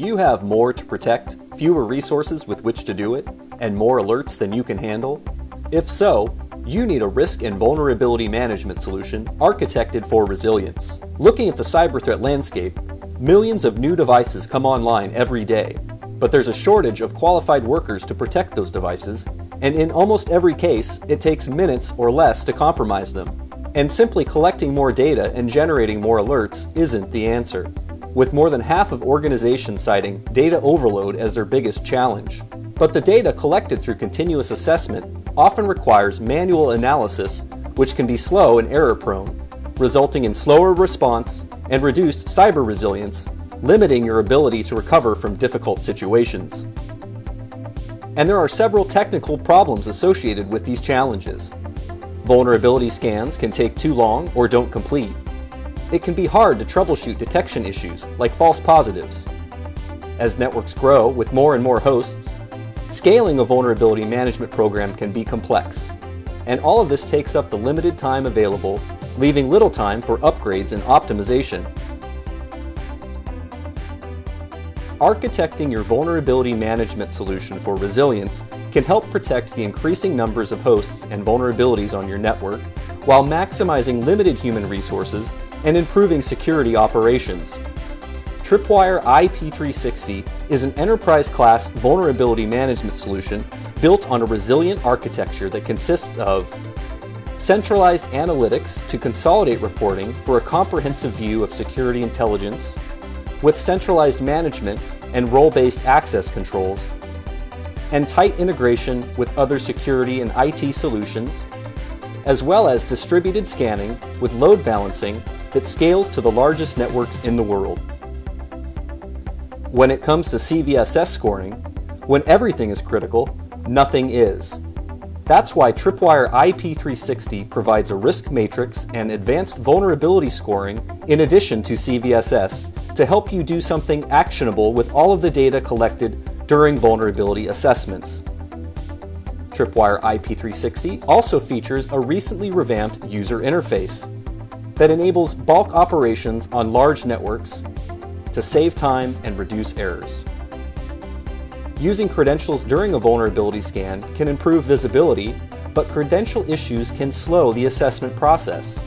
you have more to protect, fewer resources with which to do it, and more alerts than you can handle? If so, you need a risk and vulnerability management solution architected for resilience. Looking at the cyber threat landscape, millions of new devices come online every day, but there's a shortage of qualified workers to protect those devices, and in almost every case, it takes minutes or less to compromise them. And simply collecting more data and generating more alerts isn't the answer, with more than half of organizations citing data overload as their biggest challenge. But the data collected through continuous assessment often requires manual analysis, which can be slow and error prone, resulting in slower response and reduced cyber resilience, limiting your ability to recover from difficult situations. And there are several technical problems associated with these challenges. Vulnerability scans can take too long or don't complete. It can be hard to troubleshoot detection issues like false positives. As networks grow with more and more hosts, scaling a vulnerability management program can be complex. And all of this takes up the limited time available, leaving little time for upgrades and optimization. Architecting your vulnerability management solution for resilience can help protect the increasing numbers of hosts and vulnerabilities on your network while maximizing limited human resources and improving security operations. Tripwire IP360 is an enterprise-class vulnerability management solution built on a resilient architecture that consists of centralized analytics to consolidate reporting for a comprehensive view of security intelligence, with centralized management and role-based access controls, and tight integration with other security and IT solutions, as well as distributed scanning with load balancing that scales to the largest networks in the world. When it comes to CVSS scoring, when everything is critical, nothing is. That's why Tripwire IP360 provides a risk matrix and advanced vulnerability scoring in addition to CVSS to help you do something actionable with all of the data collected during vulnerability assessments. Tripwire IP360 also features a recently revamped user interface that enables bulk operations on large networks to save time and reduce errors. Using credentials during a vulnerability scan can improve visibility, but credential issues can slow the assessment process.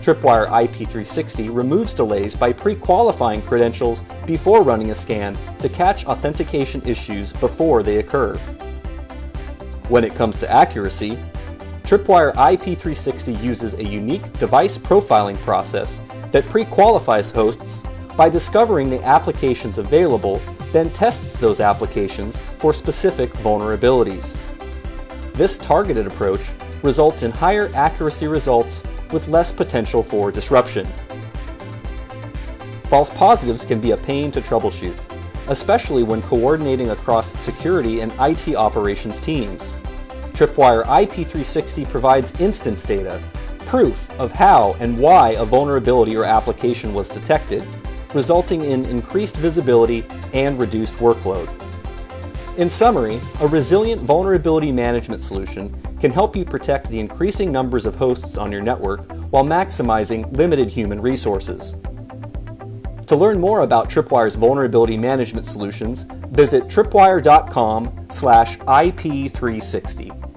Tripwire IP360 removes delays by pre-qualifying credentials before running a scan to catch authentication issues before they occur. When it comes to accuracy, Tripwire IP360 uses a unique device profiling process that pre-qualifies hosts by discovering the applications available, then tests those applications for specific vulnerabilities. This targeted approach results in higher accuracy results with less potential for disruption. False positives can be a pain to troubleshoot, especially when coordinating across security and IT operations teams. Tripwire IP360 provides instance data, proof of how and why a vulnerability or application was detected, resulting in increased visibility and reduced workload. In summary, a resilient vulnerability management solution can help you protect the increasing numbers of hosts on your network while maximizing limited human resources. To learn more about Tripwire's vulnerability management solutions, visit tripwire.com/ip360.